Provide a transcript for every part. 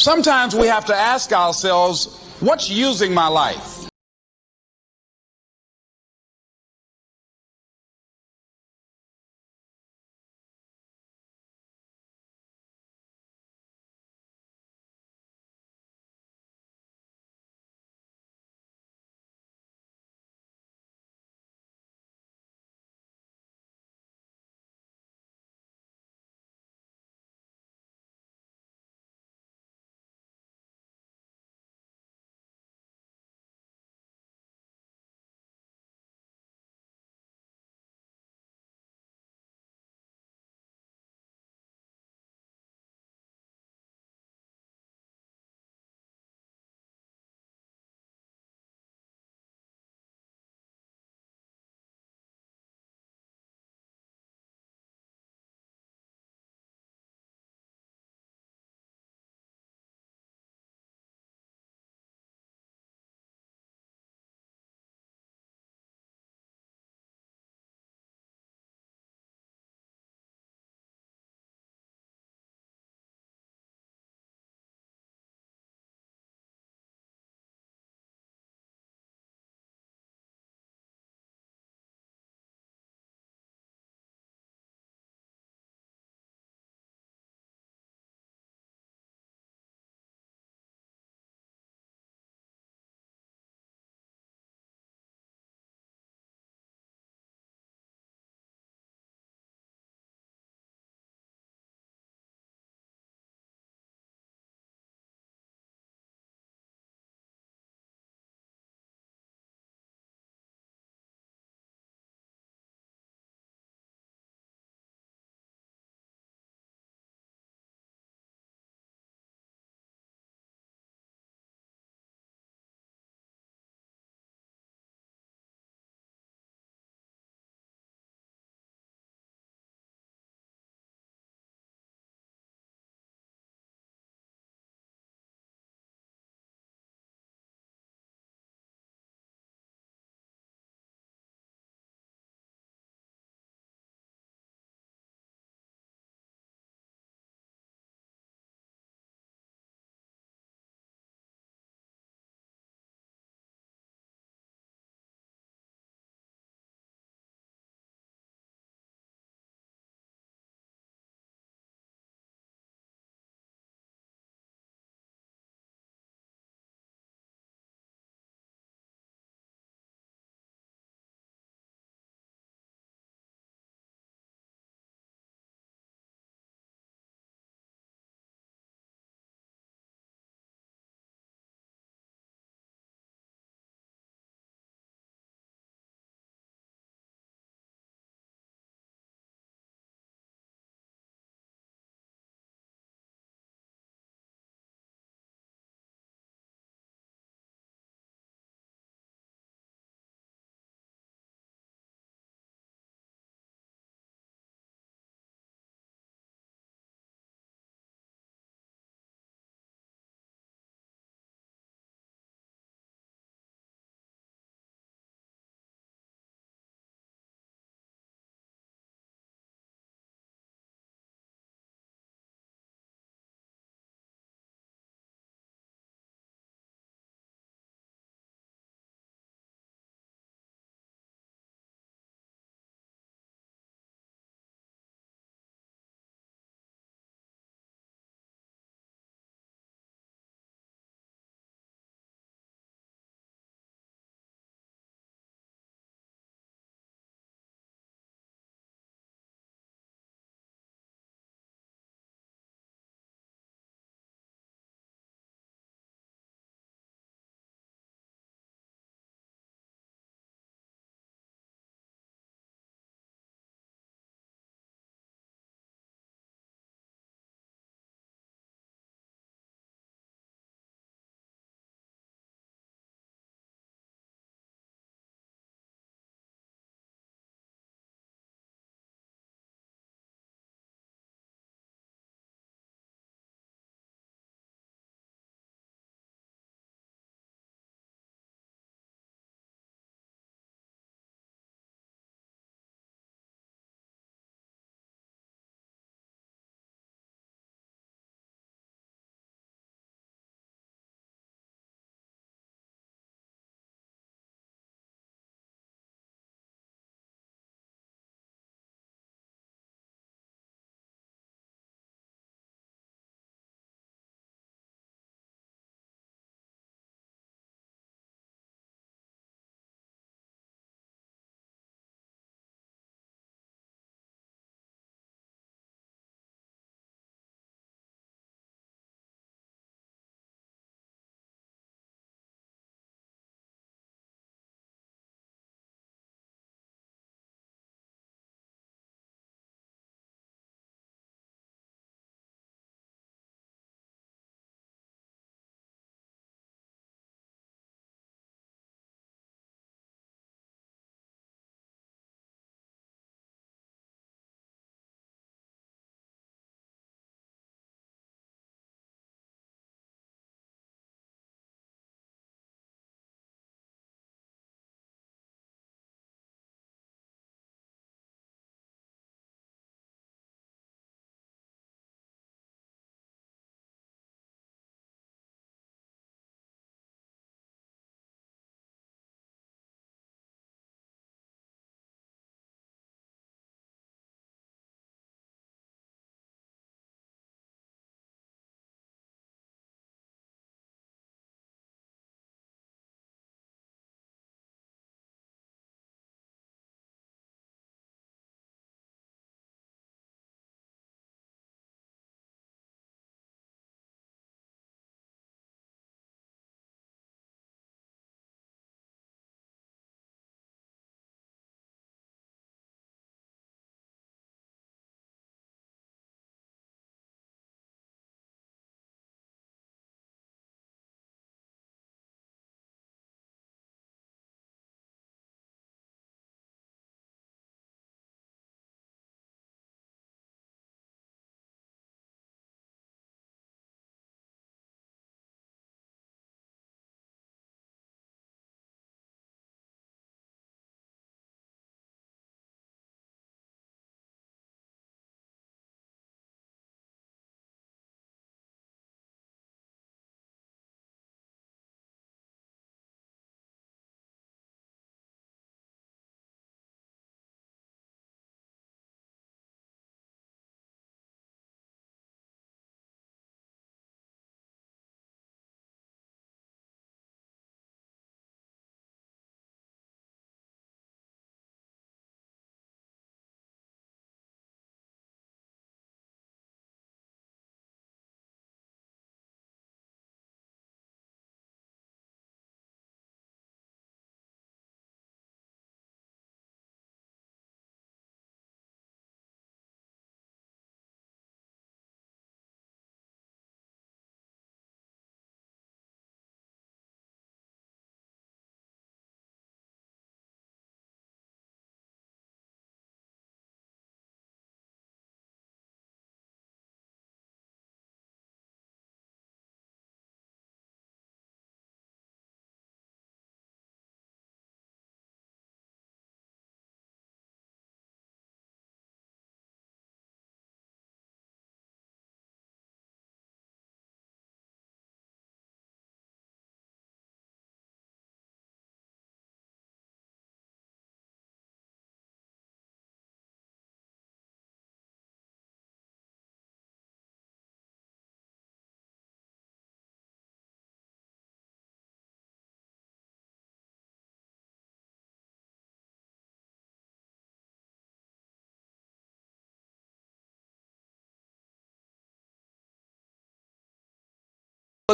Sometimes we have to ask ourselves, what's using my life?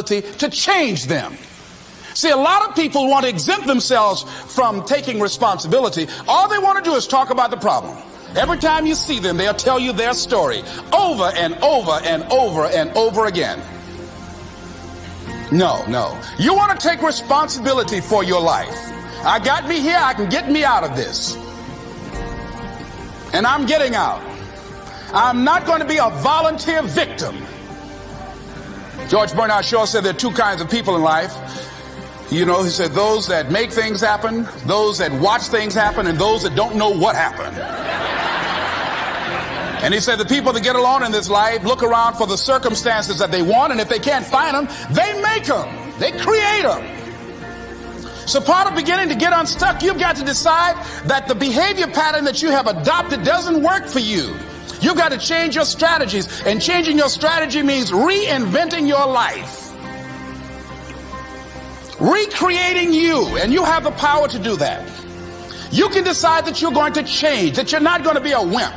To change them. See, a lot of people want to exempt themselves from taking responsibility. All they want to do is talk about the problem. Every time you see them, they'll tell you their story over and over and over and over again. No, no. You want to take responsibility for your life. I got me here, I can get me out of this. And I'm getting out. I'm not going to be a volunteer victim. George Bernard Shaw said there are two kinds of people in life. You know, he said those that make things happen, those that watch things happen, and those that don't know what happened. And he said the people that get along in this life look around for the circumstances that they want, and if they can't find them, they make them. They create them. So part of beginning to get unstuck, you've got to decide that the behavior pattern that you have adopted doesn't work for you. You've got to change your strategies, and changing your strategy means reinventing your life. Recreating you, and you have the power to do that. You can decide that you're going to change, that you're not going to be a wimp.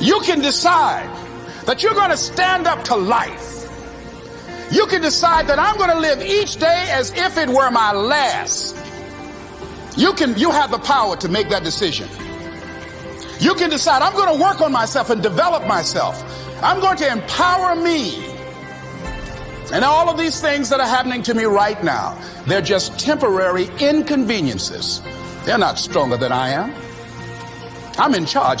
You can decide that you're going to stand up to life. You can decide that I'm going to live each day as if it were my last. You can, you have the power to make that decision. You can decide I'm going to work on myself and develop myself. I'm going to empower me. And all of these things that are happening to me right now, they're just temporary inconveniences. They're not stronger than I am. I'm in charge here.